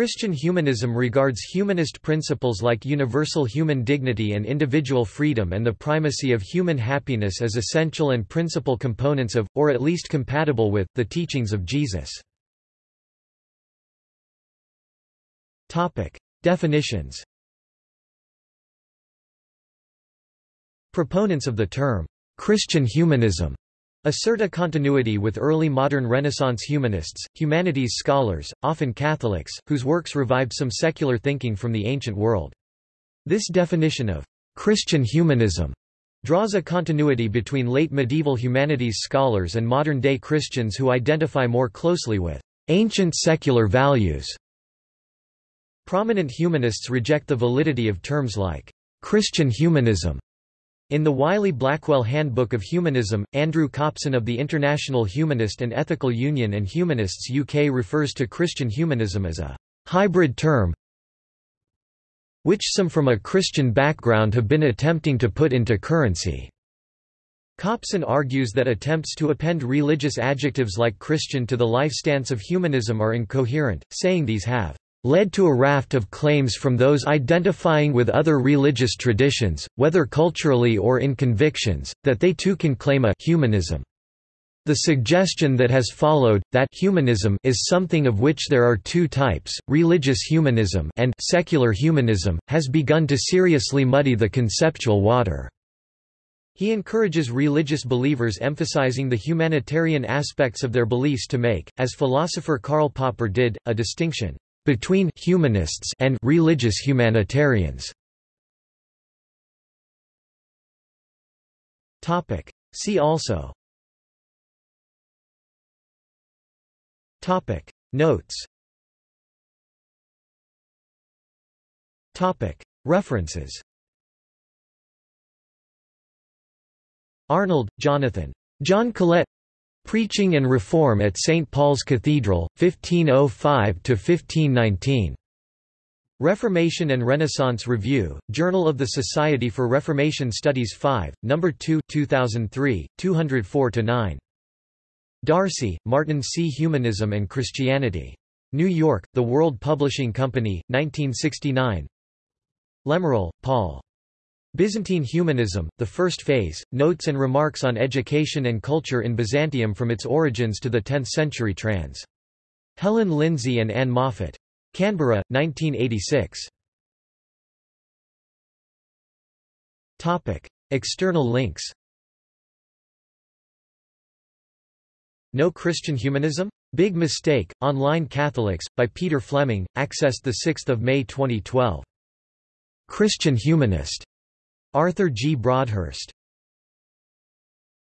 Christian humanism regards humanist principles like universal human dignity and individual freedom and the primacy of human happiness as essential and principal components of, or at least compatible with, the teachings of Jesus. Definitions Proponents of the term, Christian humanism assert a continuity with early modern Renaissance humanists, humanities scholars, often Catholics, whose works revived some secular thinking from the ancient world. This definition of Christian humanism draws a continuity between late medieval humanities scholars and modern-day Christians who identify more closely with ancient secular values. Prominent humanists reject the validity of terms like Christian humanism in the Wiley-Blackwell Handbook of Humanism, Andrew Copson of the International Humanist and Ethical Union and Humanists UK refers to Christian humanism as a hybrid term which some from a Christian background have been attempting to put into currency. Copson argues that attempts to append religious adjectives like Christian to the life stance of humanism are incoherent, saying these have led to a raft of claims from those identifying with other religious traditions, whether culturally or in convictions, that they too can claim a humanism. The suggestion that has followed, that humanism is something of which there are two types, religious humanism and secular humanism, has begun to seriously muddy the conceptual water. He encourages religious believers emphasizing the humanitarian aspects of their beliefs to make, as philosopher Karl Popper did, a distinction between humanists and religious humanitarians. Topic. See also Topic. Notes Topic. References Arnold, Jonathan. John Colet Preaching and Reform at St. Paul's Cathedral, 1505–1519. Reformation and Renaissance Review, Journal of the Society for Reformation Studies 5, No. 2 2003, 204–9. D'Arcy, Martin C. Humanism and Christianity. New York, The World Publishing Company, 1969 Lemerle, Paul. Byzantine Humanism, The First Phase, Notes and Remarks on Education and Culture in Byzantium from its origins to the 10th century trans. Helen Lindsay and Anne Moffat. Canberra, 1986. External links No Christian Humanism? Big Mistake, Online Catholics, by Peter Fleming, accessed 6 May 2012. Christian Humanist Arthur G. Broadhurst